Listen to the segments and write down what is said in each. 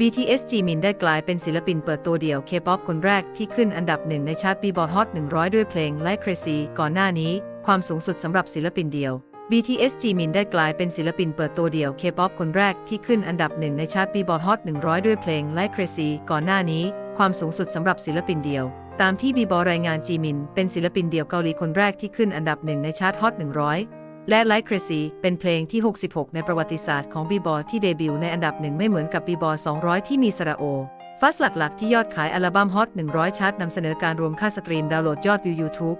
BTS จีมินได้กลายเป็นศิลปินเปิดตัวเดี่ยว K-POP คนแรกที่ขึ้นอันดับหนึ่งในชาร์ต Billboard Hot 100 ด้วยเพลง Like Crazy ก่อนหน้านี้ความสูงสุดสำหรับศิลปินเดี่ยว BTS จีมินได้กลายเป็นศิลปินเปิดตัวเดี่ยว K-POP คนแรกที่ขึ้นอันดับหนึ่งในชาร์ต Billboard Hot 100 ด้วยเพลง Like Crazy ก่อนหน้านี้ความสูงสุดสำหรับศิลปินเดี่ยว ตามที่บีบอรายงานจีมิน เป็นศิลปินเดี่ยวเกาหลีคนแรกที่ขึ้นอันดับหนึ่งในชาร์ต Hot 100 และ Like Crazy เป็นเพลงที่ 66 ในประวัติศาสตร์ของบีบอที่เดบิวต์ในอันดับหนึ่งไม่เหมือนกับบีบอ200 ที่มีโฟกัสหลักๆ ที่ยอดขายอัลบั้ม Hot 100 ชาร์ตนำเสนอการรวมค่าสตรีมดาวน์โหลดยอดวิว YouTube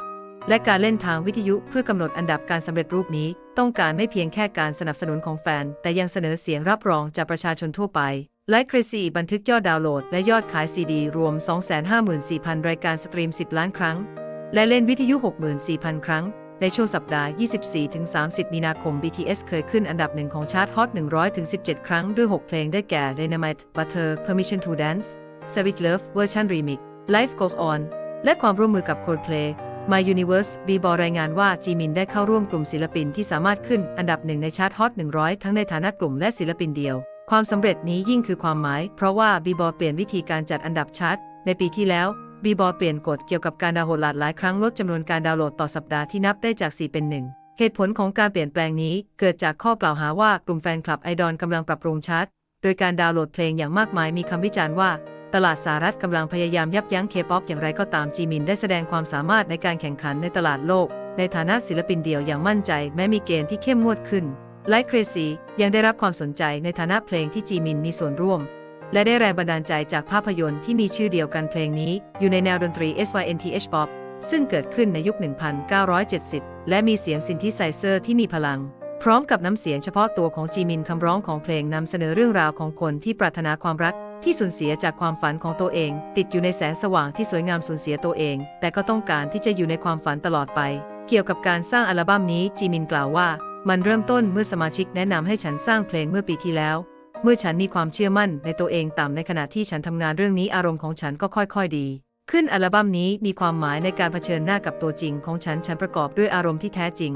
และการเล่นทางวิทยุเพื่อกำหนดอันดับการสำเร็จรูปนี้ ต้องการไม่เพียงแค่การสนับสนุนของแฟน แต่ยังเสนอเสียงรับรองจากประชาชนทั่วไป Like Crazy บันทึกยอดดาวน์โหลดและยอดขายซีดี รวม 254,000 รายการสตรีม 10 ล้านครั้ง และเล่นวิทยุ 64,000 ครั้ง ในช่วงสัปดาห์ 24-30 มีนาคม BTS เคยขึ้นอันดับหนึ่งของชาร์ต Hot 100-17 ครั้งด้วย 6 เพลงได้แก่ Dynamite Butter Permission to Dance Savage Love Version Remix Life Goes On และความร่วมมือกับ Coldplay My Universe บีบอรายงานว่าจีมินได้เข้าร่วมกลุ่มศิลปินที่สามารถขึ้นอันดับหนึ่งในชาร์ต Hot 100 ทั้งในฐานะกลุ่มและศิลปินเดียว ความสำเร็จนี้ยิ่งคือความหมาย เพราะว่าบีบอเปลี่ยนวิธีการจัดอันดับชาร์ตในปีที่แล้ว บีบอเปลี่ยนกฎเกี่ยวกับการดาวน์โหลดหลายครั้งลดจำนวนการดาวน์โหลดต่อสัปดาห์ที่นับได้จาก 4 เป็น 1 เหตุผลของการเปลี่ยนแปลงนี้เกิดจากข้อกล่าวหาว่ากลุ่มแฟนคลับไอดอลกำลังปรับปรุงชาร์ตโดยการดาวน์โหลดเพลงอย่างมากมายมีคำวิจารณ์ว่า ตลาดสหรัฐกำลังพยายามยับยั้งเคป๊อปอย่างไรก็ตามจีมินได้แสดงความสามารถในการแข่งขันในตลาดโลก ในฐานะศิลปินเดี่ยวอย่างมั่นใจ แม้มีเกณฑ์ที่เข้มงวดขึ้น Like Crazy ยังได้รับความสนใจในฐานะเพลงที่จีมินมีส่วนร่วม และได้แรงบันดาลใจจากภาพยนตร์ที่มีชื่อเดียวกันเพลงนี้ อยู่ในแนวดนตรี SYNTH Pop ซึ่งเกิดขึ้นในยุค 1970 และมีเสียงซินธิไซเซอร์ที่มีพลัง พร้อมกับน้ำเสียงเฉพาะตัวของจีมินคำร้องของเพลงนำเสนอเรื่องราวของคนที่ปรารถนาความรัก ที่สูญเสียจากความฝันของตัวเอง ติดอยู่ในแสงสว่างที่สวยงามสูญเสียตัวเอง แต่ก็ต้องการที่จะอยู่ในความฝันตลอดไป เกี่ยวกับการสร้างอัลบั้มนี้จีมินกล่าวว่า มันเริ่มต้นเมื่อสมาชิกแนะนำให้ฉันสร้างเพลงเมื่อปีที่แล้ว เมื่อฉันมีความเชื่อมั่นในตัวเองต่ำในขณะที่ฉันทำงานเรื่องนี้อารมณ์ของฉันก็ค่อยๆดี ขึ้นอัลบั้มนี้มีความหมายในการเผชิญหน้ากับตัวจริงของฉันฉันประกอบด้วยอารมณ์ที่แท้จริง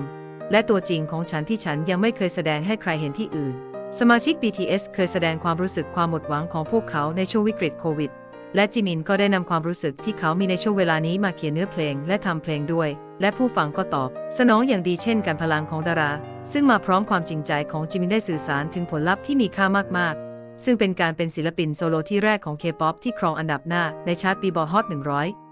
และตัวจริงของฉันที่ฉันยังไม่เคยแสดงให้ใครเห็นที่อื่น สมาชิก BTS เคยแสดงความรู้สึกความหมดหวังของพวกเขาในช่วงวิกฤตโควิด และจิมินก็ได้นำความรู้สึกที่เขามีในช่วงเวลานี้มาเขียนเนื้อเพลง และทำเพลงด้วย และผู้ฟังก็ตอบ สนองอย่างดีเช่นการพลังของดารา ซึ่งมาพร้อมความจริงใจของจิมินได้สื่อสารถึงผลลัพธ์ที่มีค่ามากๆ ซึ่งเป็นการเป็นศิลปินโซโลที่แรกของเคป๊อปที่ครองอันดับหน้าในชาร์ต Billboard Hot 100